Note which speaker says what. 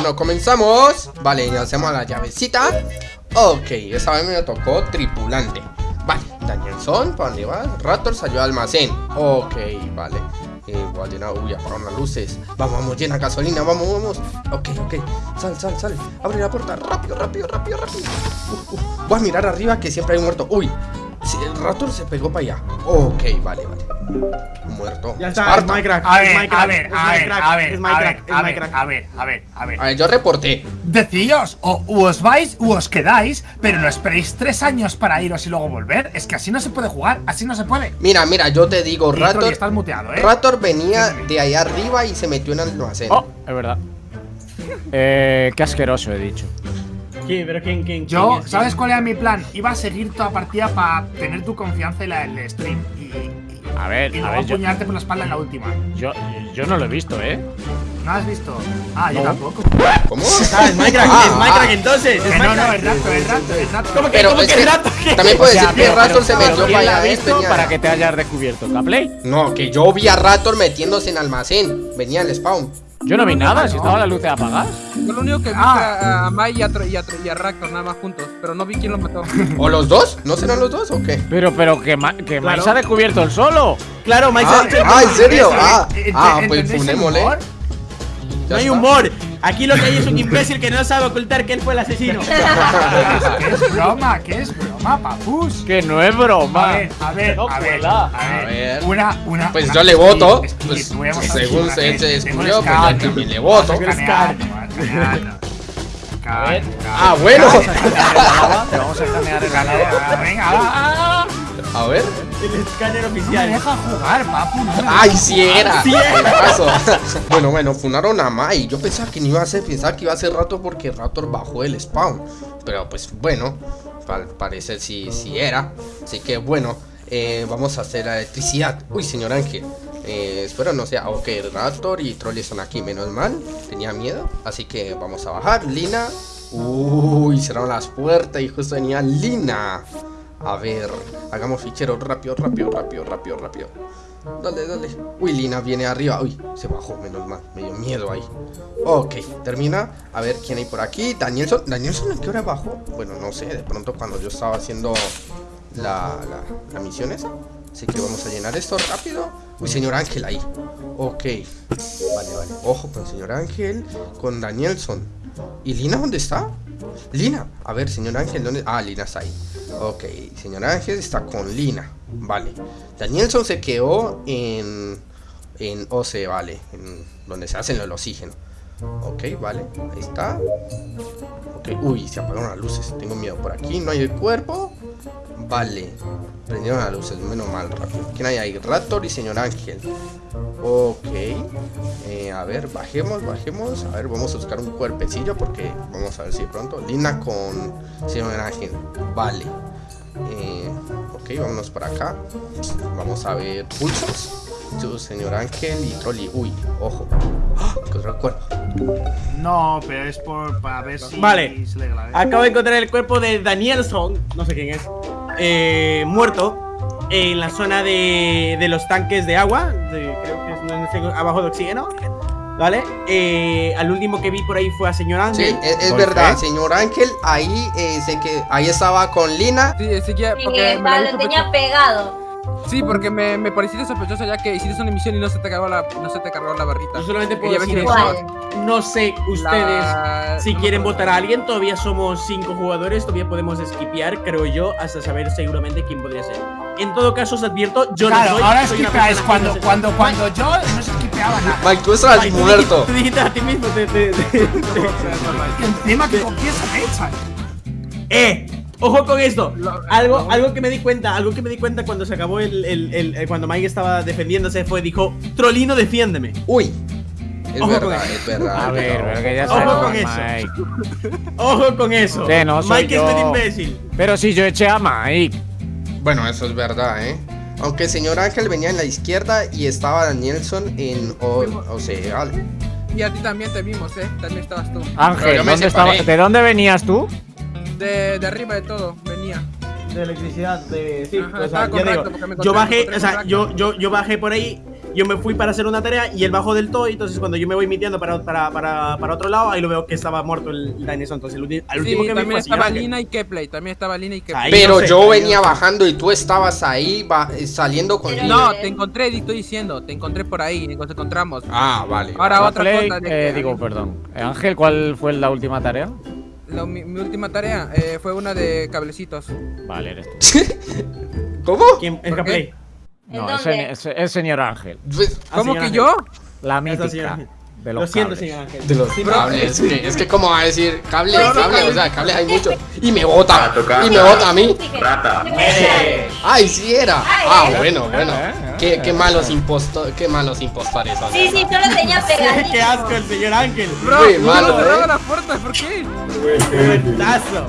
Speaker 1: Bueno, comenzamos. Vale, ya hacemos la llavecita. Ok, esta vez me tocó tripulante. Vale, Danielson, ¿para dónde vas? Raptor salió al almacén. Ok, vale. Eh, voy a llenar, uy, apagaron las luces. Vamos, vamos, llena gasolina, vamos, vamos. Ok, ok, sal, sal, sal. Abre la puerta, rápido, rápido, rápido, rápido. Uh, uh. Voy a mirar arriba que siempre hay un muerto. Uy, si el Raptor se pegó para allá Ok, vale, vale Muerto
Speaker 2: Ya está, es Minecraft
Speaker 3: A ver,
Speaker 2: es
Speaker 3: a
Speaker 2: Minecraft,
Speaker 3: ver, a ver, a ver, a ver,
Speaker 2: es
Speaker 3: a ver,
Speaker 2: Minecraft.
Speaker 3: a ver, a ver, a ver
Speaker 1: A ver, yo reporté
Speaker 3: Decíos, o os vais u os quedáis, pero no esperéis tres años para iros y luego volver. Es que así no se puede jugar, así no se puede.
Speaker 1: Mira, mira, yo te digo, Raptor
Speaker 3: estás muteado, ¿eh?
Speaker 1: Raptor venía
Speaker 3: Sí, sí.
Speaker 1: de allá arriba y se metió en el almacén
Speaker 4: Oh, es verdad. Eh, qué asqueroso he dicho.
Speaker 2: ¿Quién? ¿Pero quién, quién,
Speaker 3: Yo,
Speaker 2: quién es?
Speaker 3: ¿sabes cuál era mi plan? Iba a seguir toda partida para tener tu confianza en la del stream y, y,
Speaker 4: A ver,
Speaker 3: y
Speaker 4: a
Speaker 3: luego
Speaker 4: ver, yo,
Speaker 3: apuñalarte por la espalda en la última.
Speaker 4: yo, yo no lo he visto, ¿eh?
Speaker 3: ¿No has visto? Ah, yo
Speaker 4: No.
Speaker 3: tampoco.
Speaker 1: ¿Cómo?
Speaker 2: Ah, es Minecraft,
Speaker 1: Ah,
Speaker 2: es Minecraft
Speaker 1: ah.
Speaker 2: entonces, es
Speaker 3: no, no, es rato, es rato, es rato.
Speaker 2: ¿Cómo que,
Speaker 1: Pero
Speaker 2: cómo
Speaker 1: es
Speaker 2: que
Speaker 1: que
Speaker 2: rato?
Speaker 1: también puede decir que Raptor se metió
Speaker 4: ¿quién
Speaker 1: para
Speaker 4: la
Speaker 1: allá
Speaker 4: visto para que te hayas descubierto? ¿La Play?
Speaker 1: No, que yo vi a Raptor metiéndose en almacén Venía al spawn
Speaker 4: Yo no vi nada, si estaba la luz apagada.
Speaker 5: Yo lo único que vi
Speaker 3: Ah.
Speaker 5: a, a Mai y a, y, a, y a Raptor nada más juntos, pero no vi quién los mató.
Speaker 1: ¿O los dos? ¿No serán los dos o qué?
Speaker 4: Pero, pero que, Ma- que
Speaker 2: Claro.
Speaker 4: Mike se ha descubierto el solo.
Speaker 2: Claro, Mike se
Speaker 1: Ah,
Speaker 2: ha dicho-
Speaker 1: ah, ¿en serio?
Speaker 3: Eso,
Speaker 1: Ah,
Speaker 3: ¿eh?
Speaker 1: ah
Speaker 3: ¿Ent-
Speaker 1: pues funémosle
Speaker 2: No hay humor. Aquí lo que hay es un imbécil que no sabe ocultar que él fue el asesino.
Speaker 3: ¿Qué es broma? ¿Qué es broma, papus?
Speaker 4: Que no es broma.
Speaker 3: a ver, a ver, a ver,
Speaker 1: A ver.
Speaker 3: Una, una.
Speaker 1: Pues
Speaker 3: una-
Speaker 1: yo le voto, pues, según se- se descubrió, pues yo también le voto. Ah, bueno.
Speaker 4: Te vamos a escanear el ganado.
Speaker 3: Venga, va.
Speaker 1: A ver.
Speaker 2: El escáner
Speaker 3: No me
Speaker 2: oficial.
Speaker 3: deja jugar, papu. no me
Speaker 1: Ay, sí era. Bueno, bueno, funaron a Mai. Yo pensaba que no iba a ser, pensaba que iba a ser Raptor porque Raptor bajó el spawn. Pero pues bueno, al parecer sí, sí era. Así que bueno, eh, vamos a hacer la electricidad. Uy, señor Ángel eh, espero no sea, ok, Raptor y Troll están aquí, menos mal Tenía miedo, así que vamos a bajar Lina Uy, cerraron las puertas y justo venía Lina A ver, hagamos fichero rápido, rápido, rápido, rápido, rápido Dale, dale. Uy, Lina viene arriba. Uy, se bajó, menos mal. Me dio miedo ahí. Ok, termina. A ver quién hay por aquí. Danielson. ¿Danielson a qué hora bajó? Bueno, no sé. De pronto cuando yo estaba haciendo la, la, la misión esa. Así que vamos a llenar esto rápido. Uy, señor Ángel ahí. Ok. Vale, vale. Ojo con señor Ángel. Con Danielson. ¿Y Lina dónde está? Lina. A ver, señor Ángel, ¿dónde? Ah, Lina está ahí. Ok, señor Ángel está con Lina. Vale. Danielson se quedó en. En OC, vale. Donde se hacen el oxígeno. Ok, vale. Ahí está. Ok, uy, se apagaron las luces. Tengo miedo. Por aquí no hay cuerpo. Vale. Prendieron las luces, menos mal, rápido. ¿Quién hay ahí? Raptor y señor Ángel. Ok. Eh, a ver, bajemos, bajemos. A ver, vamos a buscar un cuerpecillo porque vamos a ver si de pronto. Lina con señor Ángel. Vale. Eh, ok, vámonos para acá. Vamos a ver pulsos. Su señor Ángel y Trolli. Uy, ojo. ¡Ah! Encontré el cuerpo.
Speaker 3: No, pero es por para ver si
Speaker 2: Vale.
Speaker 3: se le grave.
Speaker 2: Acabo de encontrar el cuerpo de Danielson, no sé quién es, eh, muerto en la zona de, de los tanques de agua, de- creo que es no sé, abajo de oxígeno, ¿vale? Eh, al último que vi por ahí fue a señor
Speaker 1: Sí,
Speaker 2: Ángel.
Speaker 1: es, es
Speaker 4: ¿Por
Speaker 1: verdad,
Speaker 4: qué?
Speaker 1: señor Ángel. Ahí eh, sé que ahí estaba con Lina.
Speaker 5: Sí, sí que
Speaker 6: Sí,
Speaker 5: porque me, la
Speaker 6: tenía pegado.
Speaker 5: Sí, porque me, me pareciste sospechoso ya que hiciste una misión y no se te cargó la, no se te cargó la barrita.
Speaker 2: Yo solamente puedo decir eso. No sé ustedes
Speaker 5: La-
Speaker 2: si
Speaker 5: no
Speaker 2: quieren votar a alguien, todavía somos cinco jugadores, todavía podemos skipear, creo yo, hasta saber seguramente quién podría ser. En todo caso, os advierto, yo
Speaker 3: claro,
Speaker 2: no soy.
Speaker 3: ahora
Speaker 2: persona que
Speaker 3: cuando,
Speaker 2: no
Speaker 3: cuando, cuando yo no se esquipeaba nada.
Speaker 1: Mike, tú estabas
Speaker 2: Ay, tú
Speaker 1: muerto.
Speaker 2: dijiste- Tú dijiste a ti mismo, te- te- te- te-
Speaker 3: Y encima que confiesa hecha.
Speaker 2: ¡Eh! Ojo con esto. Algo, algo que me di cuenta, algo que me di cuenta cuando se acabó el, el- el- el- cuando Mike estaba defendiéndose fue dijo, Trolino, defiéndeme.
Speaker 1: Uy. Es
Speaker 2: Ojo con
Speaker 1: verdad,
Speaker 2: eso.
Speaker 1: es verdad.
Speaker 4: A ver, pero que ya
Speaker 2: Ojo con eso.
Speaker 4: Mike.
Speaker 2: Ojo con eso.
Speaker 4: Sí, no soy
Speaker 2: Mike
Speaker 4: yo.
Speaker 2: es un imbécil.
Speaker 4: Pero si yo eché a Mike.
Speaker 1: Bueno, eso es verdad, ¿eh? Aunque el señor Ángel venía en la izquierda y estaba Danielson en o, o sea, vale.
Speaker 5: Y a ti también te vimos, eh. También estabas tú.
Speaker 4: Ángel,
Speaker 1: yo me
Speaker 4: ¿dónde
Speaker 1: separé.
Speaker 4: estaba- ¿de dónde venías tú?
Speaker 5: De, de arriba de todo, venía.
Speaker 2: De electricidad, de. Sí,
Speaker 5: Ajá,
Speaker 2: o sea, ya digo, yo bajé, o sea, yo, yo, yo bajé por ahí yo me fui para hacer una tarea y él bajó del todo. Y entonces, cuando yo me voy mitiendo para, para, para, para otro lado, ahí lo veo que estaba muerto el, el Dinosaur. Entonces, el, ulti- al
Speaker 5: Sí,
Speaker 2: último que
Speaker 5: también
Speaker 2: al
Speaker 5: estaba. Lina y Kepley. También estaba Lina y Kepley.
Speaker 2: Ahí
Speaker 1: Pero
Speaker 2: no sé,
Speaker 1: yo venía bajando y tú estabas ahí va- eh, saliendo con...
Speaker 5: No, te encontré, te estoy diciendo. Te encontré por ahí. Nos encontramos.
Speaker 1: Ah, vale.
Speaker 5: Ahora otra
Speaker 4: Play,
Speaker 5: cosa.
Speaker 4: eh, digo, perdón. Eh, Ángel, ¿cuál fue la última tarea?
Speaker 5: Lo- mi, mi última tarea eh, fue una de cablecitos.
Speaker 4: Vale, eres tú.
Speaker 1: ¿Cómo?
Speaker 2: ¿Quién? El. Play.
Speaker 6: ¿En
Speaker 4: No, es el señor Ángel.
Speaker 1: Pues,
Speaker 2: Ah,
Speaker 5: ¿Cómo
Speaker 2: señor
Speaker 5: que
Speaker 2: Ángel.
Speaker 5: yo?
Speaker 4: La mítica de
Speaker 2: Lo
Speaker 4: los
Speaker 2: siento,
Speaker 4: cables.
Speaker 2: señor Ángel.
Speaker 1: De los
Speaker 2: Sí,
Speaker 1: cables, es que, es que como va a decir cables,
Speaker 6: sí,
Speaker 1: cables,
Speaker 6: sí.
Speaker 1: o sea, cables hay muchos. Y me bota, y me bota a mí.
Speaker 7: Rata.
Speaker 1: Ay, sí era.
Speaker 6: Ay,
Speaker 1: Ah,
Speaker 6: ay.
Speaker 1: bueno, bueno.
Speaker 4: Eh, eh,
Speaker 1: Qué,
Speaker 4: eh,
Speaker 1: qué malos impostores, qué malos impostores son.
Speaker 6: Sí, sí, solo tenía pegadito.
Speaker 2: Qué asco el señor Ángel.
Speaker 5: Bro,
Speaker 1: Muy malo,
Speaker 5: cerraba
Speaker 1: eh.
Speaker 5: las puertas, ¿por qué?
Speaker 2: Momentazo.